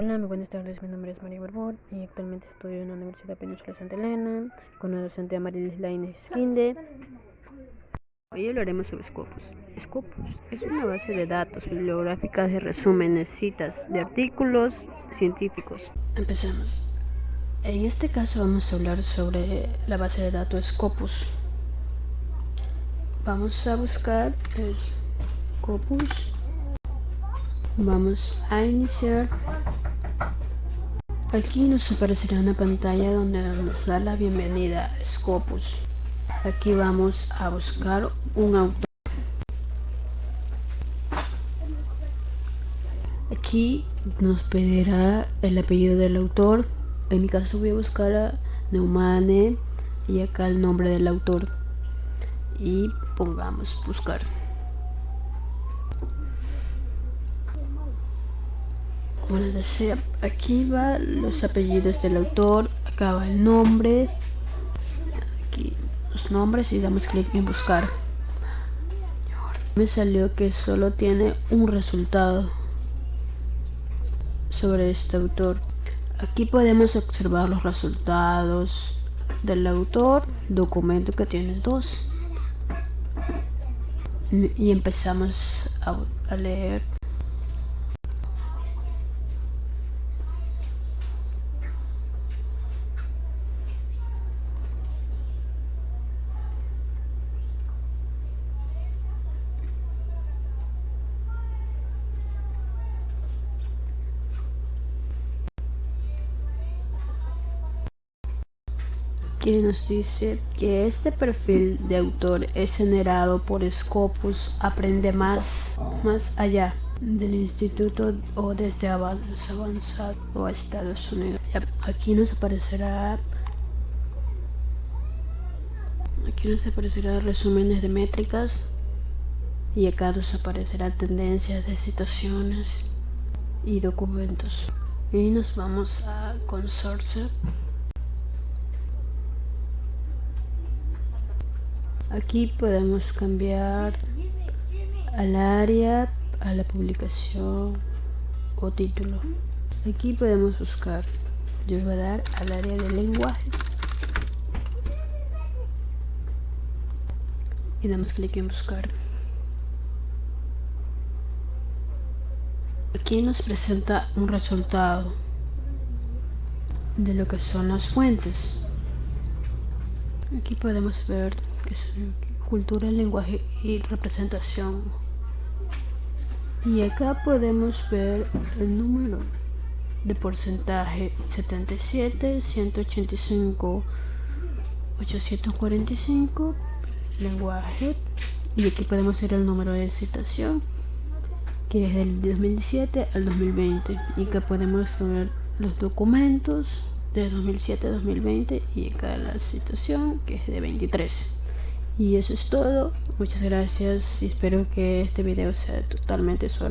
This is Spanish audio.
Hola, muy buenas tardes. Mi nombre es María Borbón y actualmente estudio en la Universidad Península Santa Elena con la docente Amarilis Lainez Skinde. Hoy hablaremos sobre Scopus. Scopus es una base de datos bibliográfica de resúmenes, citas de artículos científicos. Empecemos. En este caso vamos a hablar sobre la base de datos Scopus. Vamos a buscar Scopus. Vamos a iniciar Aquí nos aparecerá una pantalla donde nos da la bienvenida a Scopus. Aquí vamos a buscar un autor. Aquí nos pedirá el apellido del autor. En mi caso voy a buscar a Neumane y acá el nombre del autor. Y pongamos buscar. Como les decía, aquí va los apellidos del autor, acá va el nombre, aquí los nombres y damos clic en buscar. Me salió que solo tiene un resultado sobre este autor. Aquí podemos observar los resultados del autor, documento que tiene dos. Y empezamos a leer que nos dice que este perfil de autor es generado por Scopus Aprende Más, más allá del instituto o desde avanzado o a Estados Unidos. Aquí nos aparecerá aquí nos aparecerá resúmenes de métricas y acá nos aparecerá tendencias de citaciones y documentos y nos vamos a consorcio Aquí podemos cambiar al área, a la publicación o título. Aquí podemos buscar. Yo voy a dar al área de lenguaje. Y damos clic en buscar. Aquí nos presenta un resultado de lo que son las fuentes. Aquí podemos ver cultura, lenguaje y representación. Y acá podemos ver el número de porcentaje 77, 185, 845, lenguaje. Y aquí podemos ver el número de citación, que es del 2017 al 2020. Y acá podemos ver los documentos de 2007 a 2020 y acá la citación que es de 23 y eso es todo. Muchas gracias y espero que este video sea totalmente su